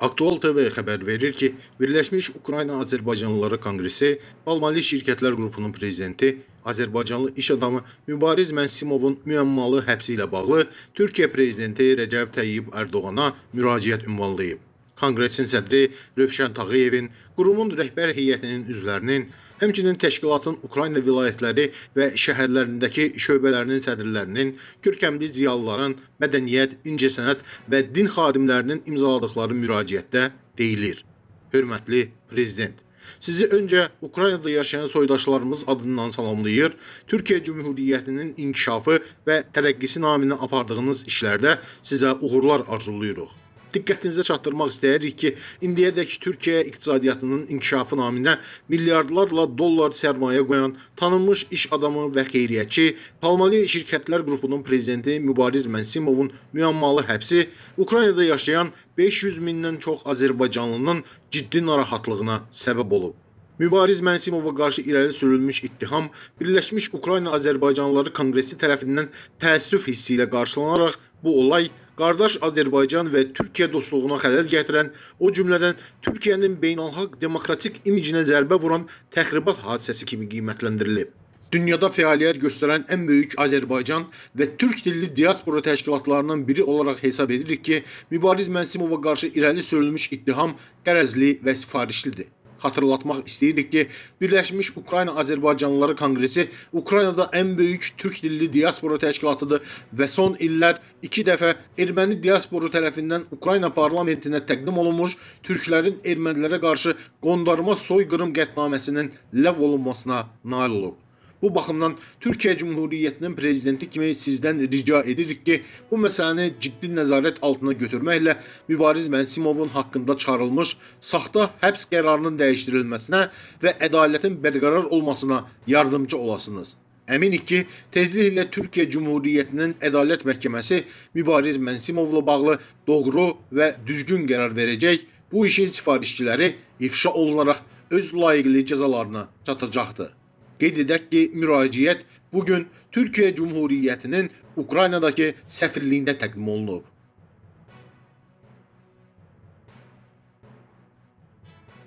Aktual TV xəbər verir ki, Birləşmiş Ukrayna Azərbaycanlıları Konqresi Almali Şirkətlər Qrupunun prezidenti, Azərbaycanlı iş adamı Mübariz Mənsimovun müəmmalı həbsi ilə bağlı Türkiyə prezidenti Rəcəb Təyyib Ərdoğana müraciət ünvanlayıb. Konqresin sədri Rövşən Tağıyevin, qurumun rəhbər heyətinin üzvlərinin, həmçinin təşkilatın Ukrayna vilayətləri və şəhərlərindəki şöbələrinin sədrlərinin, körkəmli ziyalıların, mədəniyyət, incəsənət və din xadimlərinin imzaladıkları müraciətdə deyilir. Hörmətli prezident, sizi öncə Ukraynada yaşayan soydaşlarımız adından salamlayır, Türkiyə Cümhuriyyətinin inkişafı və tərəqqisi naminə apardığınız işlərdə sizə uğurlar arzulayırıq. Diqqətinizə çatdırmaq istəyirik ki, indiyədək Türkiyə iqtisadiyyatının inkişafı naminə milyardlarla dollar sərmayə qoyan tanınmış iş adamı və xeyriyyətçi Palmali Şirkətlər Qrupunun prezidenti Mübariz Mənsimovun müəmmalı həbsi Ukraynada yaşayan 500 mindən çox Azərbaycanlının ciddi narahatlığına səbəb olub. Mübariz Mənsimova qarşı irəli sürülmüş ittiham Birləşmiş Ukrayna Azərbaycanlıları Konqresi tərəfindən təəssüf hissi ilə qarşılanaraq bu olay qardaş Azərbaycan və Türkiyə dostluğuna xələl gətirən, o cümlədən Türkiyənin beynəlxalq demokratik imicinə zərbə vuran təxribat hadisəsi kimi qiymətləndirilib. Dünyada fəaliyyət göstərən ən böyük Azərbaycan və türk dilli diaspora təşkilatlarından biri olaraq hesab edirik ki, Mübariz Mənsimova qarşı irəli sürülmüş ittiham qərəzli və sifarişlidir. Xatırlatmaq istəyirik ki, Birləşmiş Ukrayna Azərbaycanlıları Konqresi Ukraynada ən böyük türk dilli diaspora təşkilatıdır və son illər iki dəfə erməni diasporu tərəfindən Ukrayna parlamentinə təqdim olunmuş türklərin ermənilərə qarşı qondarma soyqırım qətnaməsinin ləğv olunmasına nail olub. Bu baxımdan Türkiyə Cümhuriyyətinin prezidenti kimi sizdən rica edirik ki, bu məsələni ciddi nəzarət altına götürməklə Mübariz Mənsimovun haqqında çıxarılmış saxta həbs qərarının dəyişdirilməsinə və ədalətin bərqərar olmasına yardımcı olasınız. Əminik ki, tezliklə Türkiyə Cümhuriyyətinin Ədalət Məhkəməsi Mübariz Mənsimovla bağlı doğru və düzgün qərar verəcək. Bu işin sifarişçiləri ifşa olunaraq öz layiqli cəzalarına çatacaqdır. Qeyd edək ki, müraciət bu gün Türkiyə Cümhuriyyətinin Ukraynadakı səfirliyində təqdim olunub.